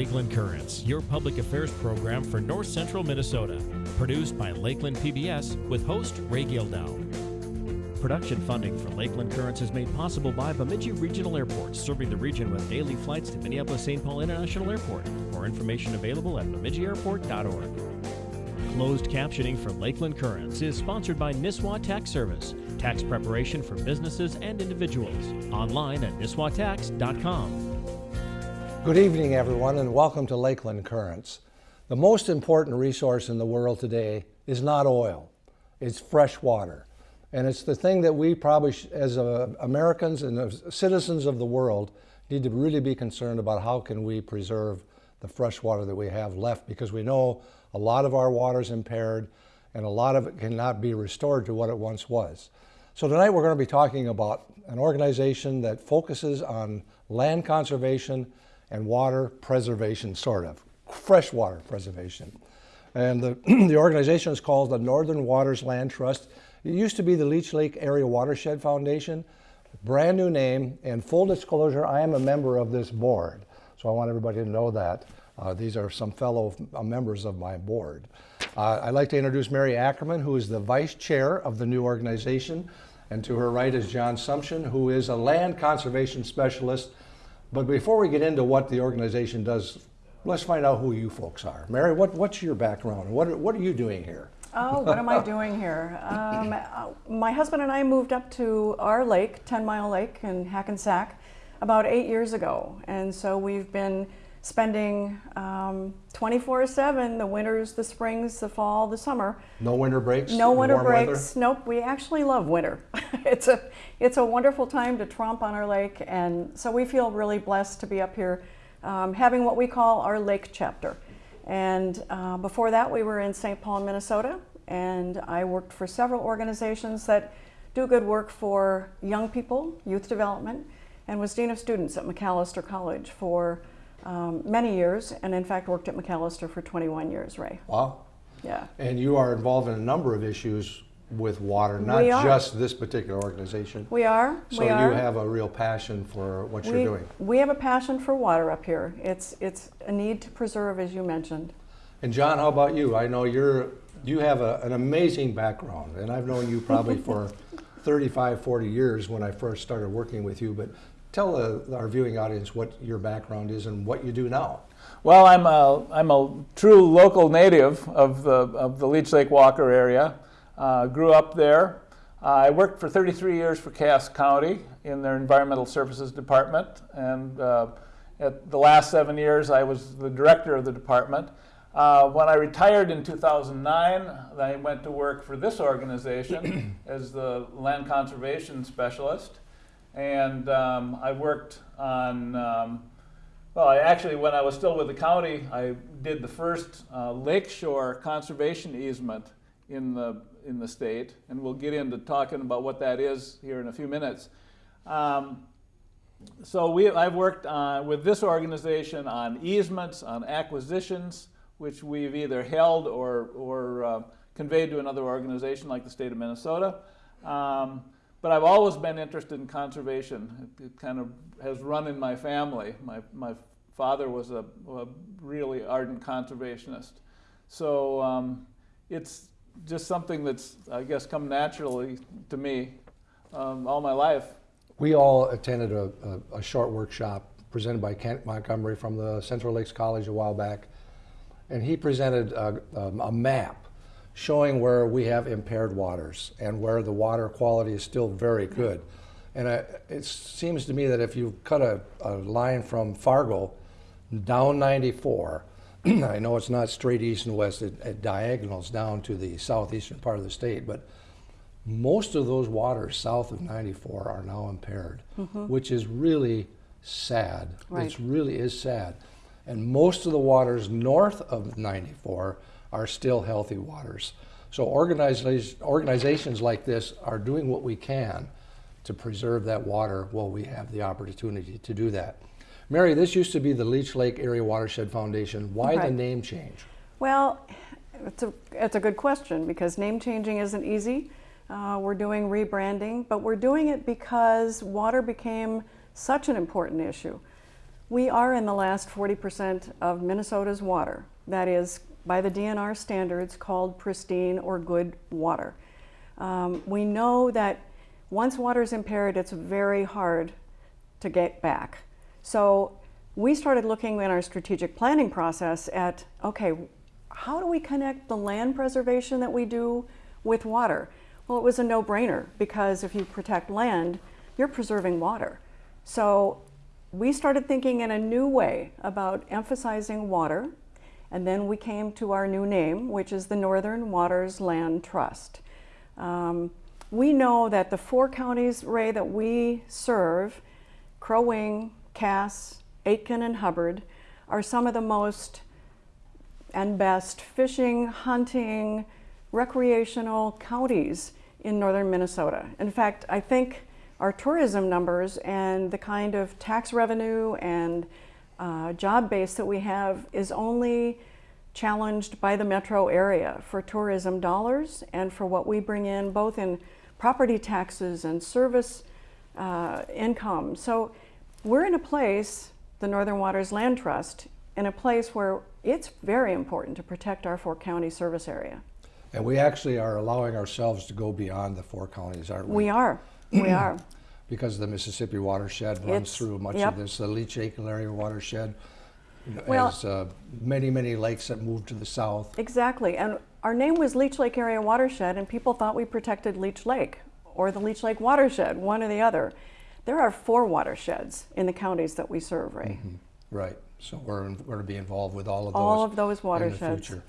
Lakeland Currents, your public affairs program for north central Minnesota. Produced by Lakeland PBS with host Ray Gildow. Production funding for Lakeland Currents is made possible by Bemidji Regional Airport, serving the region with daily flights to Minneapolis St. Paul International Airport. More information available at bemidjiairport.org. Closed captioning for Lakeland Currents is sponsored by Nisswa Tax Service, tax preparation for businesses and individuals. Online at nisswatax.com. Good evening, everyone, and welcome to Lakeland Currents. The most important resource in the world today is not oil, it's fresh water. And it's the thing that we probably, as uh, Americans and as citizens of the world, need to really be concerned about how can we preserve the fresh water that we have left because we know a lot of our water is impaired and a lot of it cannot be restored to what it once was. So tonight we're going to be talking about an organization that focuses on land conservation and water preservation, sort of, freshwater preservation. And the, the organization is called the Northern Waters Land Trust. It used to be the Leech Lake Area Watershed Foundation, brand new name, and full disclosure, I am a member of this board. So I want everybody to know that. Uh, these are some fellow uh, members of my board. Uh, I'd like to introduce Mary Ackerman, who is the vice chair of the new organization. And to her right is John Sumption, who is a land conservation specialist but before we get into what the organization does, let's find out who you folks are. Mary, what, what's your background? What are, what are you doing here? Oh, what am I doing here? Um, uh, my husband and I moved up to our lake, 10 Mile Lake in Hackensack, about eight years ago. And so we've been spending 24-7, um, the winters, the springs, the fall, the summer. No winter breaks? No winter breaks. Weather? Nope, we actually love winter. it's, a, it's a wonderful time to tromp on our lake and so we feel really blessed to be up here um, having what we call our lake chapter. And uh, before that we were in St. Paul, Minnesota and I worked for several organizations that do good work for young people, youth development, and was Dean of Students at Macalester College for um, many years, and in fact worked at Macalester for 21 years, Ray. Wow. Yeah. And you are involved in a number of issues with water, not just this particular organization. We are. So we you are. have a real passion for what we, you're doing. We have a passion for water up here. It's it's a need to preserve, as you mentioned. And John, how about you? I know you're you have a, an amazing background, and I've known you probably for 35, 40 years when I first started working with you. But Tell uh, our viewing audience what your background is and what you do now. Well, I'm a, I'm a true local native of the, of the Leech Lake Walker area. Uh, grew up there. Uh, I worked for 33 years for Cass County in their Environmental Services Department. And uh, at the last seven years, I was the director of the department. Uh, when I retired in 2009, I went to work for this organization as the land conservation specialist. And um, I worked on, um, well, I actually, when I was still with the county, I did the first uh, lakeshore conservation easement in the, in the state. And we'll get into talking about what that is here in a few minutes. Um, so we, I've worked on, with this organization on easements, on acquisitions, which we've either held or, or uh, conveyed to another organization like the state of Minnesota. Um, but I've always been interested in conservation. It, it, kind of has run in my family. My, my father was a, a really ardent conservationist. So um, it's just something that's, I guess, come naturally to me um, all my life. We all attended a, a, a, short workshop presented by Kent Montgomery from the Central Lakes College a while back. And he presented a, um, a map showing where we have impaired waters and where the water quality is still very good. And I, it seems to me that if you cut a, a line from Fargo down 94, I know it's not straight east and west, it, it, diagonals down to the southeastern part of the state, but most of those waters south of 94 are now impaired, mm -hmm. which is really sad. Right. It really is sad. And most of the waters north of 94 are still healthy waters. So organizations like this are doing what we can to preserve that water while we have the opportunity to do that. Mary, this used to be the Leech Lake Area Watershed Foundation. Why the name change? Well, it's a, it's a good question because name changing isn't easy. Uh, we're doing rebranding, but we're doing it because water became such an important issue. We are in the last 40% of Minnesota's water. That is, by the DNR standards, called pristine or good water. Um, we know that once water is impaired, it's very hard to get back. So we started looking in our strategic planning process at, okay, how do we connect the land preservation that we do with water? Well, it was a no-brainer because if you protect land, you're preserving water. So we started thinking in a new way about emphasizing water, and then we came to our new name, which is the Northern Waters Land Trust. Um, we know that the four counties, Ray, that we serve, Crow Wing, Cass, Aitkin, and Hubbard, are some of the most and best fishing, hunting, recreational counties in northern Minnesota. In fact, I think our tourism numbers and the kind of tax revenue and uh, job base that we have is only challenged by the metro area for tourism dollars and for what we bring in both in property taxes and service uh, income. So we're in a place, the Northern Waters Land Trust, in a place where it's very important to protect our four county service area. And we actually are allowing ourselves to go beyond the four counties, aren't we? We are, we are. Because the Mississippi watershed runs It's- through much yep. of this, the Leech Lake area watershed Well- has uh, many, many lakes that move to the south. Exactly, and our name was Leech Lake Area Watershed, and people thought we protected Leech Lake or the Leech Lake Watershed, one or the other. There are four watersheds in the counties that we serve, Ray. Right, so we're, in- we're to be involved with all of those. All of those in the future.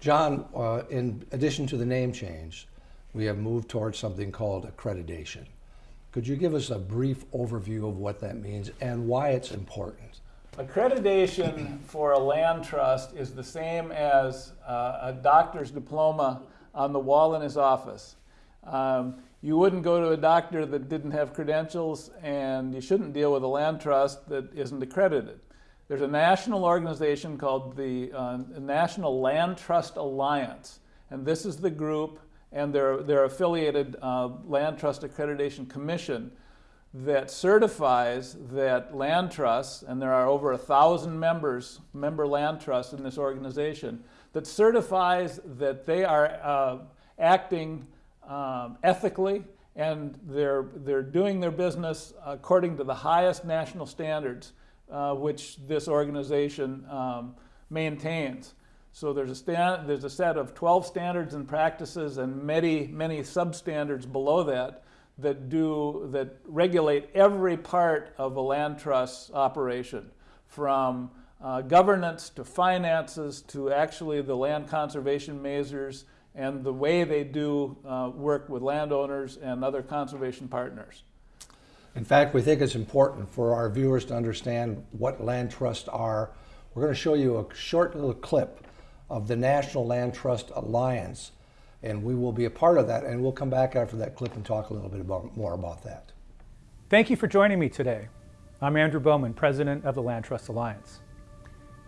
John, uh, in addition to the name change, we have moved towards something called accreditation. Could you give us a brief overview of what that means and why it's important? Accreditation for a land trust is the same as uh, a doctor's diploma on the wall in his office. Um, you wouldn't go to a doctor that didn't have credentials, and you shouldn't deal with a land trust that isn't accredited. There's a national organization called the uh, National Land Trust Alliance, and this is the group and their, their affiliated uh, Land Trust Accreditation Commission that certifies that land trusts, and there are over a thousand members, member land trusts in this organization, that certifies that they are uh, acting um, ethically and they're, they're doing their business according to the highest national standards uh, which this organization um, maintains. So there's a, stand, there's a set of 12 standards and practices and many, many substandards below that that do that regulate every part of a land trust operation, from uh, governance to finances to actually the land conservation measures and the way they do uh, work with landowners and other conservation partners. In fact, we think it's important for our viewers to understand what land trusts are. We're going to show you a short little clip of the National Land Trust Alliance, and we will be a part of that, and we'll come back after that clip and talk a little bit about, more about that. Thank you for joining me today. I'm Andrew Bowman, President of the Land Trust Alliance.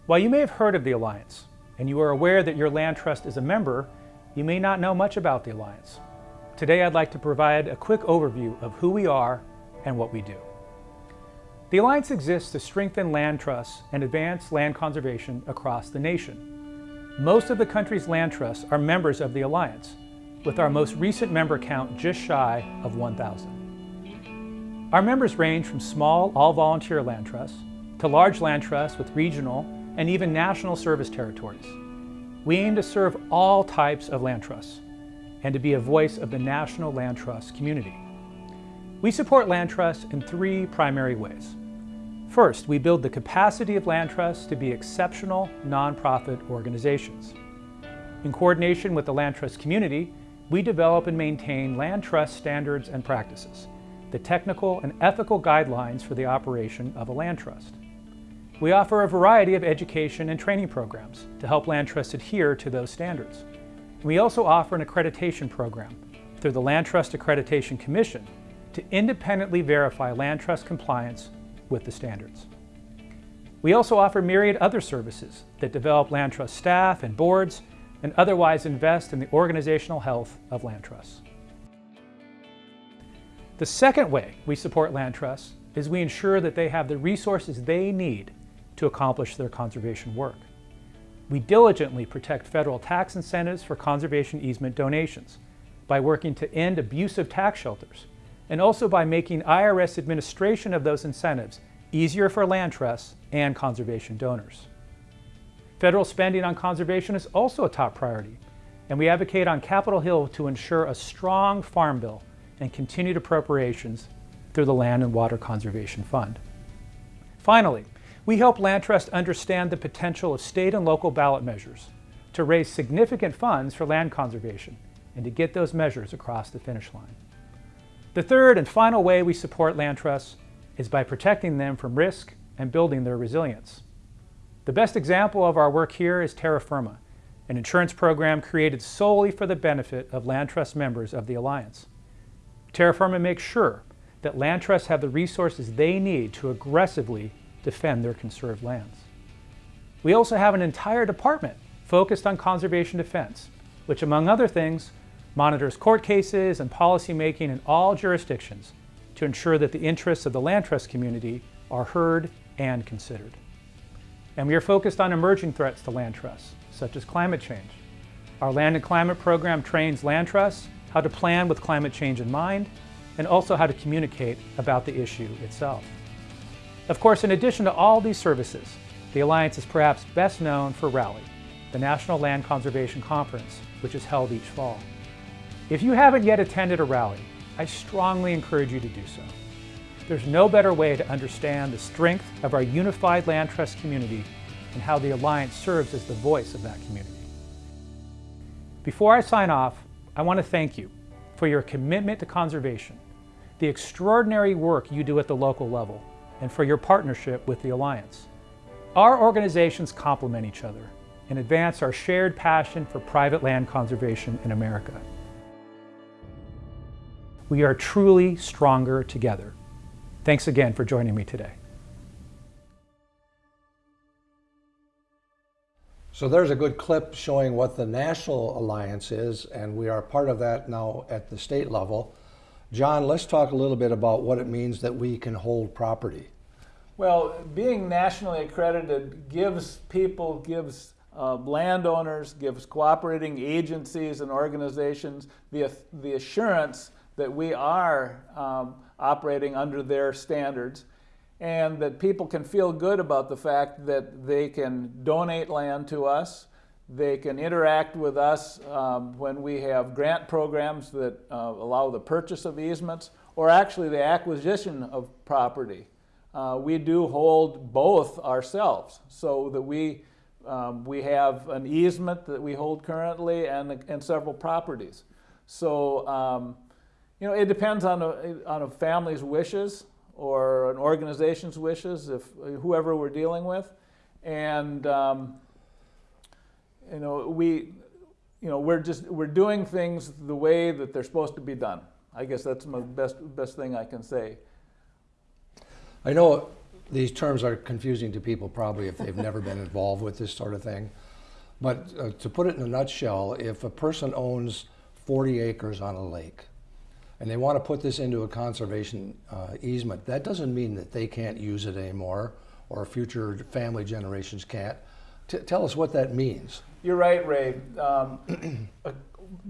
While you may have heard of the Alliance, and you are aware that your land trust is a member, you may not know much about the Alliance. Today I'd like to provide a quick overview of who we are and what we do. The Alliance exists to strengthen land trusts and advance land conservation across the nation. Most of the country's land trusts are members of the Alliance, with our most recent member count just shy of 1,000. Our members range from small, all-volunteer land trusts to large land trusts with regional and even national service territories. We aim to serve all types of land trusts and to be a voice of the national land trust community. We support land trusts in three primary ways. First, we build the capacity of land trusts to be exceptional nonprofit organizations. In coordination with the land trust community, we develop and maintain land trust standards and practices, the technical and ethical guidelines for the operation of a land trust. We offer a variety of education and training programs to help land trusts adhere to those standards. We also offer an accreditation program through the Land Trust Accreditation Commission to independently verify land trust compliance with the standards. We also offer myriad other services that develop land trust staff and boards and otherwise invest in the organizational health of land trusts. The second way we support land trusts is we ensure that they have the resources they need to accomplish their conservation work. We diligently protect federal tax incentives for conservation easement donations by working to end abusive tax shelters and also by making IRS administration of those incentives easier for land trusts and conservation donors. Federal spending on conservation is also a top priority, and we advocate on Capitol Hill to ensure a strong farm bill and continued appropriations through the Land and Water Conservation Fund. Finally, we help land trusts understand the potential of state and local ballot measures to raise significant funds for land conservation and to get those measures across the finish line. The third and final way we support land trusts is by protecting them from risk and building their resilience. The best example of our work here is Terra Firma, an insurance program created solely for the benefit of land trust members of the Alliance. Terra Firma makes sure that land trusts have the resources they need to aggressively defend their conserved lands. We also have an entire department focused on conservation defense, which among other things, monitors court cases and policymaking in all jurisdictions to ensure that the interests of the land trust community are heard and considered. And we are focused on emerging threats to land trusts, such as climate change. Our Land and Climate program trains land trusts how to plan with climate change in mind and also how to communicate about the issue itself. Of course, in addition to all these services, the Alliance is perhaps best known for Rally, the National Land Conservation Conference, which is held each fall. If you haven't yet attended a rally, I strongly encourage you to do so. There's no better way to understand the strength of our unified land trust community and how the Alliance serves as the voice of that community. Before I sign off, I want to thank you for your commitment to conservation, the extraordinary work you do at the local level, and for your partnership with the Alliance. Our organizations complement each other and advance our shared passion for private land conservation in America. We are truly stronger together. Thanks again for joining me today. So there's a good clip showing what the National Alliance is, and we are part of that now at the state level. John, let's talk a little bit about what it means that we can hold property. Well, being nationally accredited gives people, gives uh, landowners, gives cooperating agencies and organizations the, the assurance that we are um, operating under their standards and that people can feel good about the fact that they can donate land to us, they can interact with us um, when we have grant programs that uh, allow the purchase of easements or actually the acquisition of property uh, we do hold both ourselves so that we, um, we have an easement that we hold currently and, and several properties. So, um, you know, it depends on a, on a family's wishes or an organization's wishes, if whoever we're dealing with. And, um, you know, we, you know, we're just, we're doing things the way that they're supposed to be done. I guess that's my best, best thing I can say. I know these terms are confusing to people probably if they've never been involved with this sort of thing. But uh, to put it in a nutshell, if a person owns 40 acres on a lake and they want to put this into a conservation uh, easement, that doesn't mean that they can't use it anymore or future family generations can't. T tell us what that means. You're right, Ray. Um,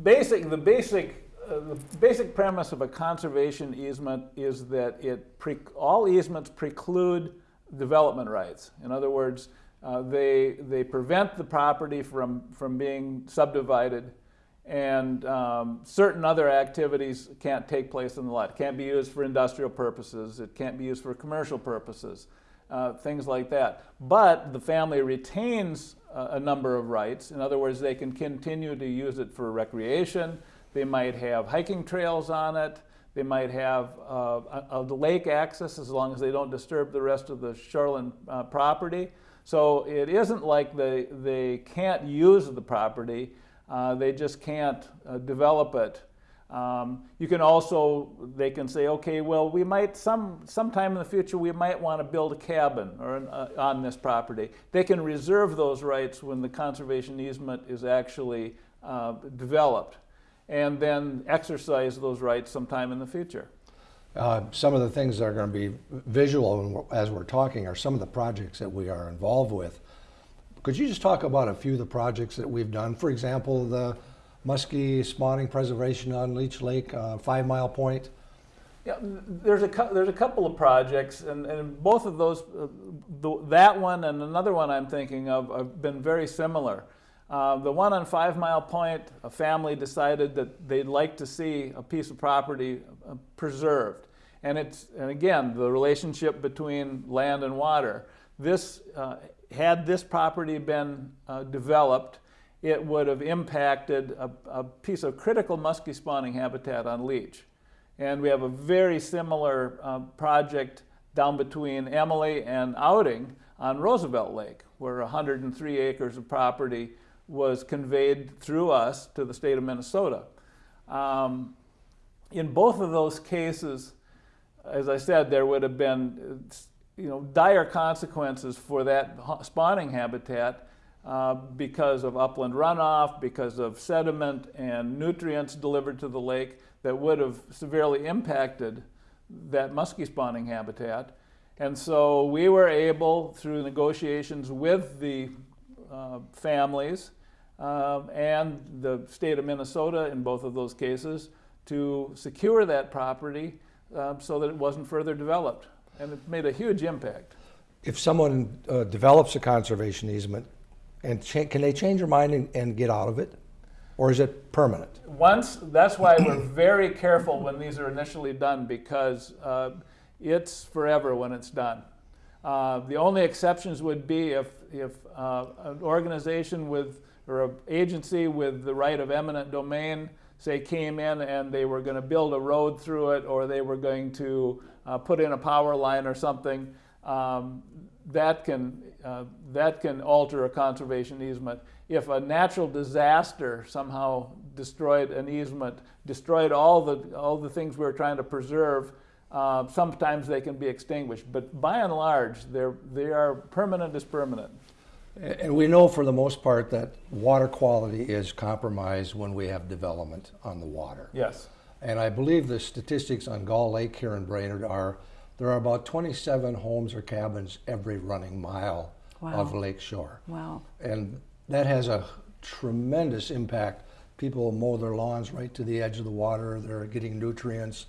basic, the basic uh, the basic premise of a conservation easement is that it all easements preclude development rights. In other words, uh, they, they prevent the property from, from being subdivided and um, certain other activities can't take place in the lot. It can't be used for industrial purposes. It can't be used for commercial purposes, uh, things like that. But the family retains a, a number of rights. In other words, they can continue to use it for recreation, they might have hiking trails on it. They might have uh, a, a, lake access as long as they don't disturb the rest of the shoreline uh, property. So it isn't like they, they can't use the property, uh, they just can't uh, develop it. Um, you can also, they can say, okay, well, we might, some, sometime in the future, we might want to build a cabin or an, uh, on this property. They can reserve those rights when the conservation easement is actually uh, developed and then exercise those rights sometime in the future. Uh, some of the things that are going to be visual as we're talking are some of the projects that we are involved with. Could you just talk about a few of the projects that we've done? For example, the muskie spawning preservation on Leech Lake, uh, Five Mile Point. Yeah, there's a there's a couple of projects, and, and both of those, uh, the, that one and another one I'm thinking of, have been very similar. Uh, the one on Five Mile Point, a family decided that they'd like to see a piece of property uh, preserved, and it's and again the relationship between land and water. This uh, had this property been uh, developed, it would have impacted a, a piece of critical muskie spawning habitat on Leech. And we have a very similar uh, project down between Emily and Outing on Roosevelt Lake, where 103 acres of property was conveyed through us to the state of Minnesota. Um, in both of those cases, as I said, there would have been uh, you know, dire consequences for that spawning habitat uh, because of upland runoff, because of sediment and nutrients delivered to the lake that would have severely impacted that muskie spawning habitat. And so we were able, through negotiations with the uh, families um, and the state of Minnesota in both of those cases, to secure that property um, so that it wasn't further developed. And it made a huge impact. If someone uh, develops a conservation easement, and can they change their mind and, and get out of it? Or is it permanent? Once, that's why we're very careful when these are initially done because uh, it's forever when it's done. Uh, the only exceptions would be if, if uh, an organization with, or an agency with the right of eminent domain, say, came in and they were going to build a road through it or they were going to uh, put in a power line or something, um, that can, uh, that can alter a conservation easement. If a natural disaster somehow destroyed an easement, destroyed all the, all the things we are trying to preserve, uh, sometimes they can be extinguished. But by and large, they're, they are permanent as permanent. And we know for the most part that water quality is compromised when we have development on the water. Yes. And I believe the statistics on Gull Lake here in Brainerd are, there are about 27 homes or cabins every running mile of Wow. lake shore. Wow. And that has a tremendous impact. People mow their lawns right to the edge of the water. They're getting nutrients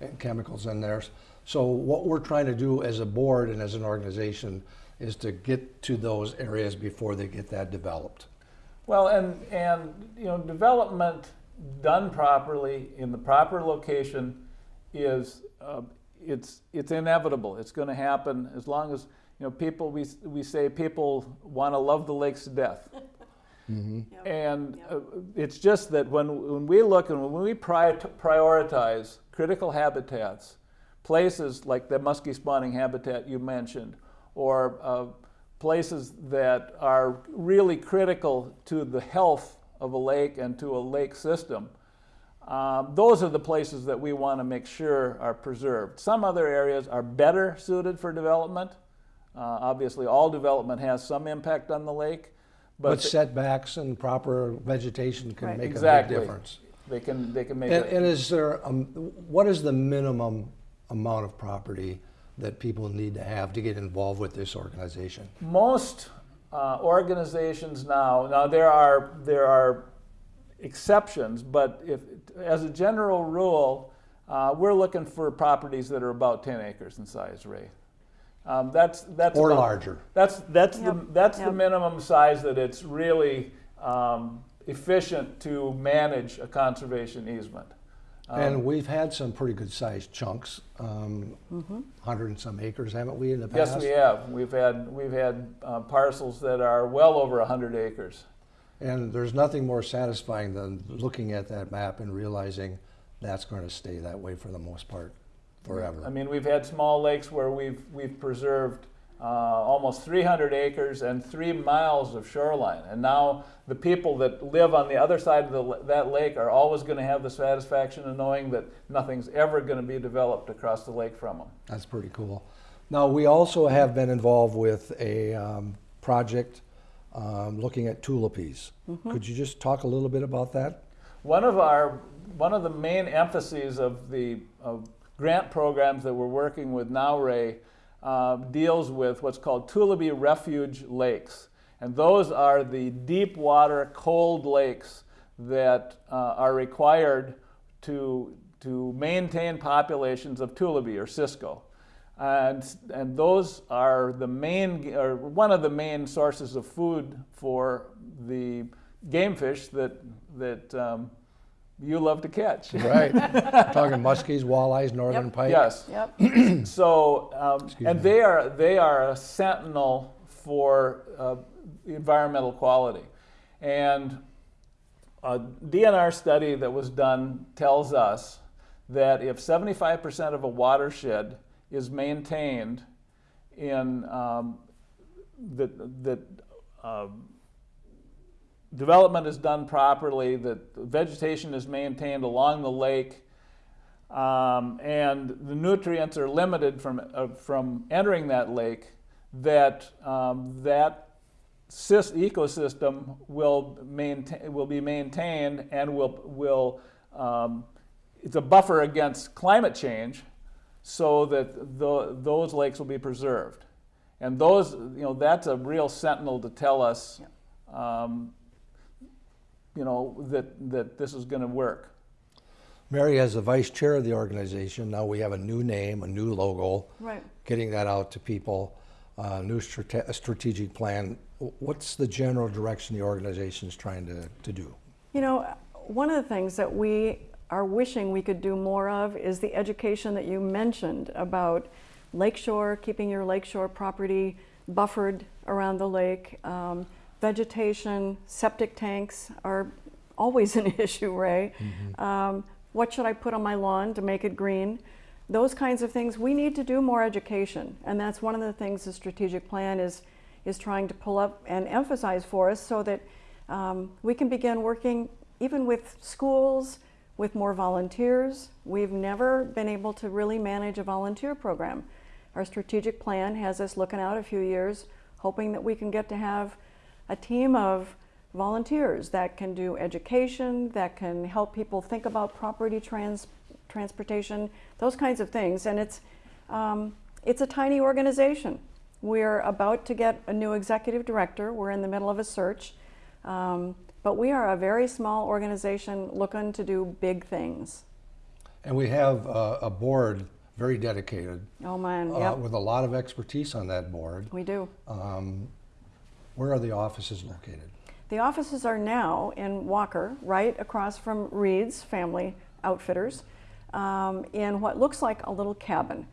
and chemicals in there. So what we're trying to do as a board and as an organization is to get to those areas before they get that developed. Well, and, and, you know, development done properly in the proper location is, uh, it's, it's inevitable. It's going to happen as long as, you know, people, we, we say people want to love the lakes to death. And uh, it's just that when, when we look and when we pri- prioritize critical habitats, places like the muskie spawning habitat you mentioned, or uh, places that are really critical to the health of a lake and to a lake system, um, those are the places that we want to make sure are preserved. Some other areas are better suited for development. Uh, obviously, all development has some impact on the lake, but But setbacks and proper vegetation can Right. make a big difference. they can they can make And, it. and is there, um, what is the minimum amount of property that people need to have to get involved with this organization? most uh, organizations now now there are there are exceptions but if as a general rule uh, we're looking for properties that are about 10 acres in size ray. Um, that's that's Or about- larger. that's that's the Yep, that's the minimum size that it's really um, efficient to manage a conservation easement. And we've had some pretty good sized chunks, um, hundred and some acres, haven't we, in the past, yes we have. We've had we've had uh, parcels that are well over 100 acres And there's nothing more satisfying than looking at that map and realizing that's going to stay that way for the most part forever. I mean, we've had small lakes where we've, we've preserved uh, almost 300 acres and three miles of shoreline. And now the people that live on the other side of the, that lake are always going to have the satisfaction of knowing that nothing's ever going to be developed across the lake from them. That's pretty cool. Now, we also have been involved with a um, project um, looking at tullibees. Could you just talk a little bit about that? One of our, one of the main emphases of the of grant programs that we're working with now, Ray, uh, deals with what's called Tullibee Refuge Lakes. And those are the deep water, cold lakes that uh, are required to, to maintain populations of Tullibee or Cisco. And, and those are the main, or one of the main sources of food for the game fish that, that um, you love to catch. Right. Talking muskies, walleyes, northern Yep. pike. Yes. Yep. So, um, and me. they are they are a sentinel for uh, environmental quality, and a DNR study that was done tells us that if 75% of a watershed is maintained in um, that that um, development is done properly, that vegetation is maintained along the lake, um, and the nutrients are limited from, uh, from entering that lake, that um, that sys- ecosystem will maintain will be maintained and will will um, it's a buffer against climate change, so that the, those lakes will be preserved, and those you know that's a real sentinel to tell us. Um, you know that, that this is going to work. Mary, as the vice chair of the organization, now we have a new name, a new logo, Right. getting that out to people, uh, new strate- strategic plan. What's the general direction the organization is trying to, to do? You know, one of the things that we are wishing we could do more of is the education that you mentioned about lakeshore, keeping your lakeshore property buffered around the lake. Um, vegetation, septic tanks are always an issue, Ray. Um, what should I put on my lawn to make it green? Those kinds of things. We need to do more education, and that's one of the things the strategic plan is is trying to pull up and emphasize for us, so that um, we can begin working even with schools, with more volunteers. We've never been able to really manage a volunteer program. Our strategic plan has us looking out a few years, hoping that we can get to have a team of volunteers that can do education, that can help people think about property trans, transportation, those kinds of things. And it's, um, it's a tiny organization. We're about to get a new executive director. We're in the middle of a search. Um, but we are a very small organization looking to do big things. And we have uh, a board very dedicated Oh man, uh, with a lot of expertise on that board. we do. Um, where are the offices located? The offices are now in Walker, right across from Reed's Family Outfitters, um, in what looks like a little cabin.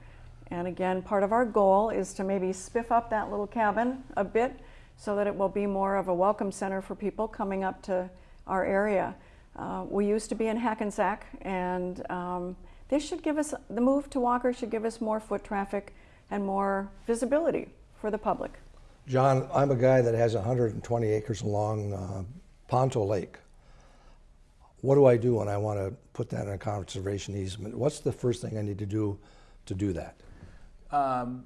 And again, part of our goal is to maybe spiff up that little cabin a bit so that it will be more of a welcome center for people coming up to our area. Uh, we used to be in Hackensack, and um, this should give us, the move to Walker should give us more foot traffic and more visibility for the public. John, I'm a guy that has 120 acres along uh, Ponto Lake. What do I do when I want to put that in a conservation easement? What's the first thing I need to do to do that? um,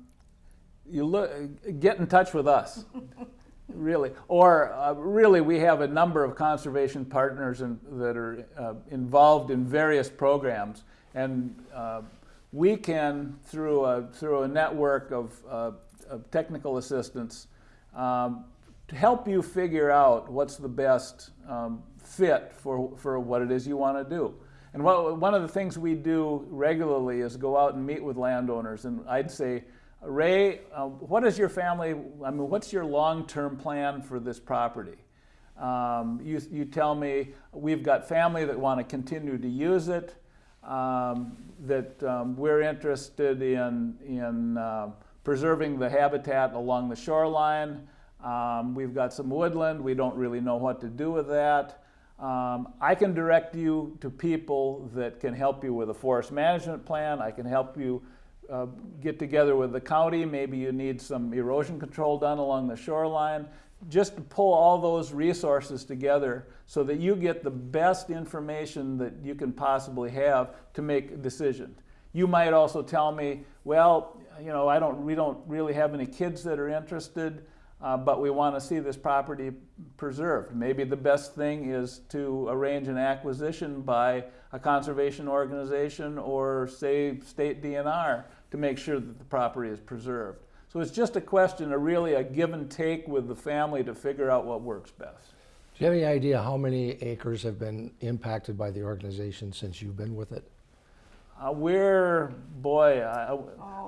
you look, get in touch with us, really. Or uh, really, we have a number of conservation partners in, that are uh, involved in various programs, and uh, we can, through a, through a network of, uh, of technical assistance, um, to help you figure out what's the best um, fit for, for what it is you want to do. And what, one of the things we do regularly is go out and meet with landowners. And I'd say, Ray, uh, what is your family, I mean, what's your long-term plan for this property? Um, you, you tell me, we've got family that want to continue to use it, um, that um, we're interested in, in uh, preserving the habitat along the shoreline. Um, we've got some woodland, we don't really know what to do with that. Um, I can direct you to people that can help you with a forest management plan. I can help you uh, get together with the county. Maybe you need some erosion control done along the shoreline. Just to pull all those resources together so that you get the best information that you can possibly have to make a decision. You might also tell me, well, you know, I don't, we don't really have any kids that are interested. uh, but we want to see this property preserved. Maybe the best thing is to arrange an acquisition by a conservation organization or say state DNR to make sure that the property is preserved. So it's just a question of really a give and take with the family to figure out what works best. Do you have any idea how many acres have been impacted by the organization since you've been with it? Uh, we're, boy, uh,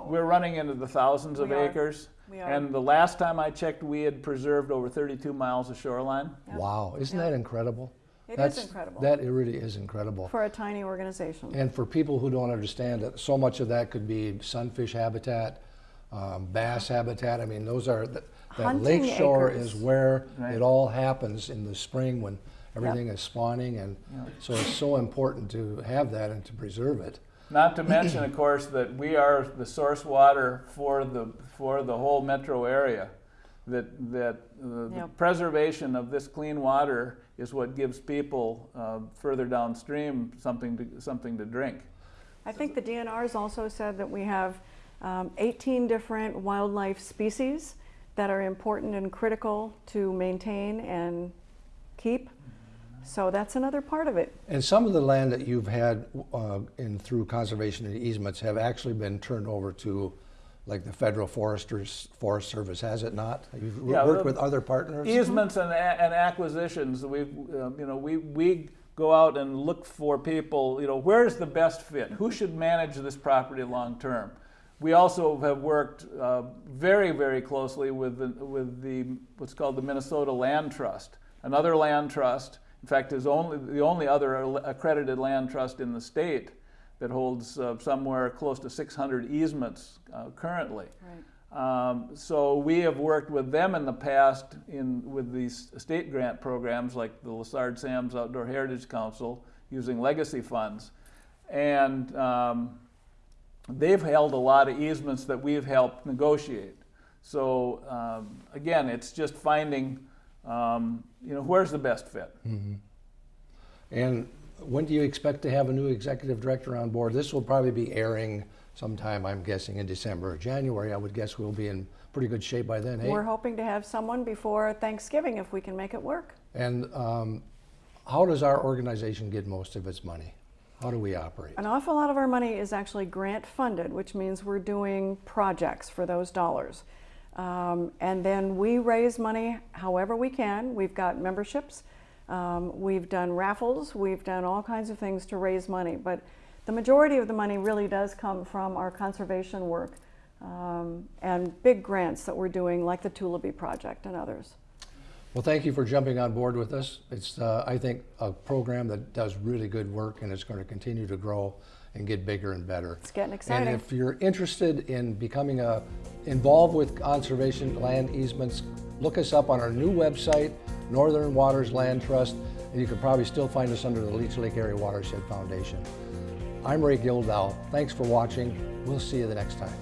we're running into the thousands of are. acres. And the last time I checked, we had preserved over 32 miles of shoreline. Wow, isn't that incredible? It is That's- incredible. That it really is incredible. For a tiny organization. And for people who don't understand it, so much of that could be sunfish habitat, um, bass habitat. I mean, those are, that that Hunting lake shore is where Right. it all happens in the spring when everything is spawning. And so it's so important to have that and to preserve it. Not to mention, of course, that we are the source water for the, for the whole metro area. That, that the, the preservation of this clean water is what gives people uh, further downstream something to, something to drink. I think the DNR has also said that we have um, 18 different wildlife species that are important and critical to maintain and keep. So that's another part of it. And some of the land that you've had uh, in through conservation and easements have actually been turned over to like the federal foresters, forest service, has it not? You've Yeah, worked with other partners? Easements and, and acquisitions, we, um, you know, we, we go out and look for people, you know, where's the best fit? Who should manage this property long-term? We also have worked uh, very, very closely with the, with the, what's called the Minnesota Land Trust, another land trust. In fact, is only, the only other accredited land trust in the state that holds uh, somewhere close to 600 easements uh, currently. Right. Um, so we have worked with them in the past in with these state grant programs like the Lessard-Sams Outdoor Heritage Council using legacy funds, and um, they've held a lot of easements that we've helped negotiate. So um, again, it's just finding, um, you know, where's the best fit. And when do you expect to have a new executive director on board? This will probably be airing sometime, I'm guessing, in December or January. I would guess we'll be in pretty good shape by then, hey? We're hoping to have someone before Thanksgiving if we can make it work. And um, how does our organization get most of its money? How do we operate? An awful lot of our money is actually grant funded, which means we're doing projects for those dollars. Um, and then we raise money however we can. We've got memberships, um, we've done raffles, we've done all kinds of things to raise money. But the majority of the money really does come from our conservation work um, and big grants that we're doing, like the Tullibee Project and others. Well, thank you for jumping on board with us. It's, uh, I think, a program that does really good work and it's going to continue to grow and get bigger and better. It's getting exciting. And if you're interested in becoming a, involved with conservation land easements, look us up on our new website, Northern Waters Land Trust, and you can probably still find us under the Leech Lake Area Watershed Foundation. I'm Ray Gildow. Thanks for watching. We'll see you the next time.